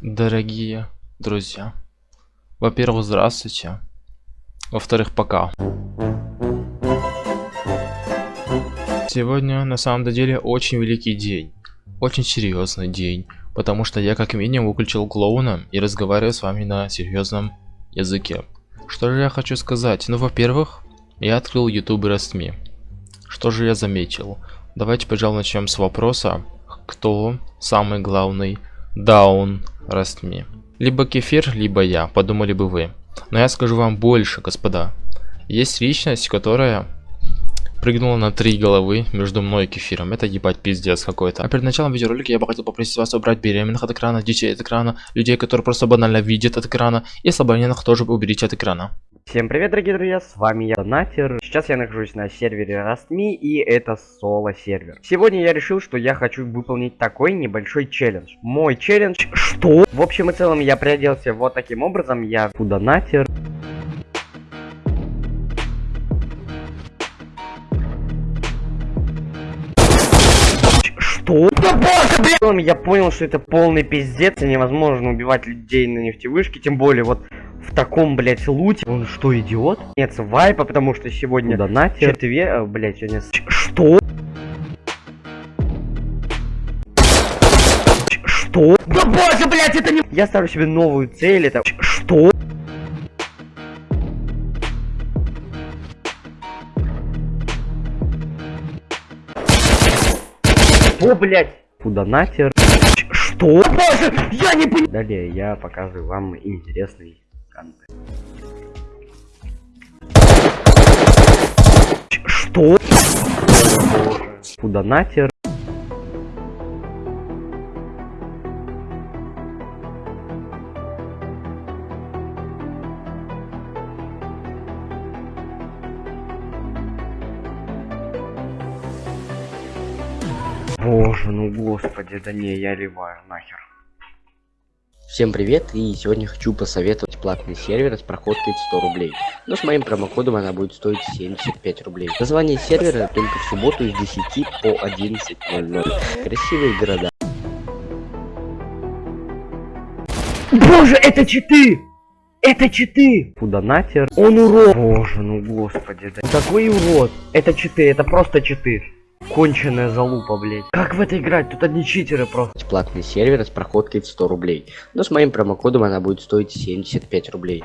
Дорогие друзья, во-первых, здравствуйте. Во-вторых, пока. Сегодня на самом деле очень великий день. Очень серьезный день. Потому что я как минимум выключил клоуна и разговариваю с вами на серьезном языке. Что же я хочу сказать? Ну, во-первых, я открыл YouTube Restme. Что же я заметил? Давайте, пожалуй, начнем с вопроса, кто самый главный даун Restme. Либо кефир, либо я, подумали бы вы. Но я скажу вам больше, господа. Есть личность, которая прыгнула на три головы между мной и кефиром. Это ебать пиздец какой-то. А перед началом видеоролика я бы хотел попросить вас убрать беременных от экрана, детей от экрана, людей, которые просто банально видят от экрана, и слабонервных тоже уберите от экрана. Всем привет, дорогие друзья, с вами я, Донатер. Сейчас я нахожусь на сервере Rastme, и это соло-сервер. Сегодня я решил, что я хочу выполнить такой небольшой челлендж. Мой челлендж... Что? В общем и целом, я приоделся вот таким образом, я Донатер. Что? Да боже, блин! Я понял, что это полный пиздец, и невозможно убивать людей на нефтевышке, тем более вот в таком, блять, луте. Он что, идиот? Нет, вайпа, потому что сегодня донатер. Четвер... Блять, сегодня... Что? Что? Да боже, блять, это не... Я ставлю себе новую цель, это... Что? Что, блять? Фудонатер. Что? Боже, я не понимаю. Далее я показываю вам интересный контент. Что? Фудонатер. Боже, ну господи, да не, я ливаю нахер. Всем привет, и сегодня хочу посоветовать платный сервер с проходкой в 100 рублей. Но с моим промокодом она будет стоить 75 рублей. Название сервера только в субботу с 10 по 11.00. Красивые города. Боже, это читы! Это читы! Фудонатер. Он урод. Боже, ну господи, да. Такой урод. Это читы, это просто читы. Конченая залупа, блять. Как в это играть? Тут одни читеры просто. Платный сервер с проходкой в 100 рублей. Но с моим промокодом она будет стоить 75 рублей.